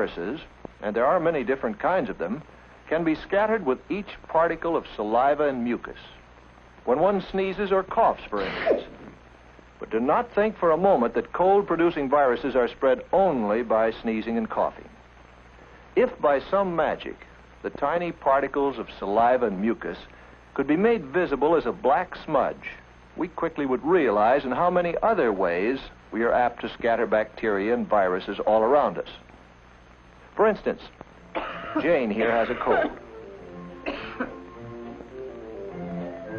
Viruses, and there are many different kinds of them, can be scattered with each particle of saliva and mucus. When one sneezes or coughs, for instance. But do not think for a moment that cold-producing viruses are spread only by sneezing and coughing. If by some magic the tiny particles of saliva and mucus could be made visible as a black smudge, we quickly would realize in how many other ways we are apt to scatter bacteria and viruses all around us. For instance, Jane here has a cold.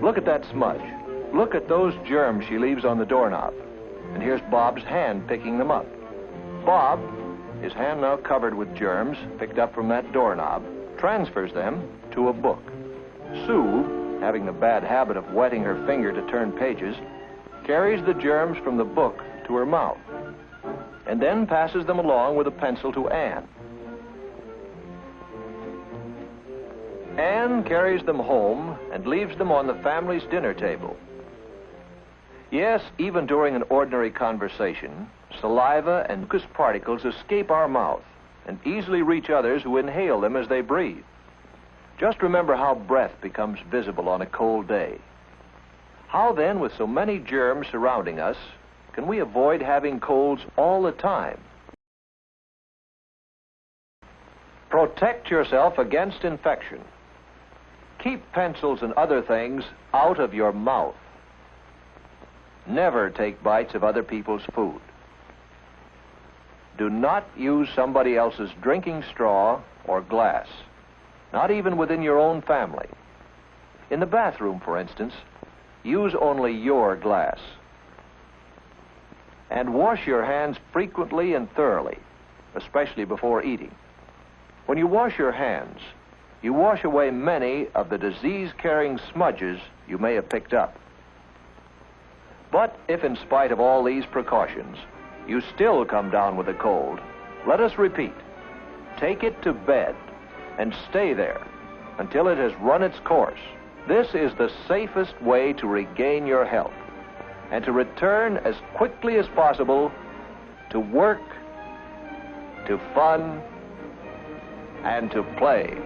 Look at that smudge. Look at those germs she leaves on the doorknob. And here's Bob's hand picking them up. Bob, his hand now covered with germs picked up from that doorknob, transfers them to a book. Sue, having the bad habit of wetting her finger to turn pages, carries the germs from the book to her mouth, and then passes them along with a pencil to Anne. Anne carries them home and leaves them on the family's dinner table. Yes, even during an ordinary conversation, saliva and mucus particles escape our mouth and easily reach others who inhale them as they breathe. Just remember how breath becomes visible on a cold day. How then, with so many germs surrounding us, can we avoid having colds all the time? Protect yourself against infection. Keep pencils and other things out of your mouth. Never take bites of other people's food. Do not use somebody else's drinking straw or glass, not even within your own family. In the bathroom, for instance, use only your glass. And wash your hands frequently and thoroughly, especially before eating. When you wash your hands, you wash away many of the disease-carrying smudges you may have picked up. But if in spite of all these precautions, you still come down with a cold, let us repeat. Take it to bed and stay there until it has run its course. This is the safest way to regain your health and to return as quickly as possible to work, to fun, and to play.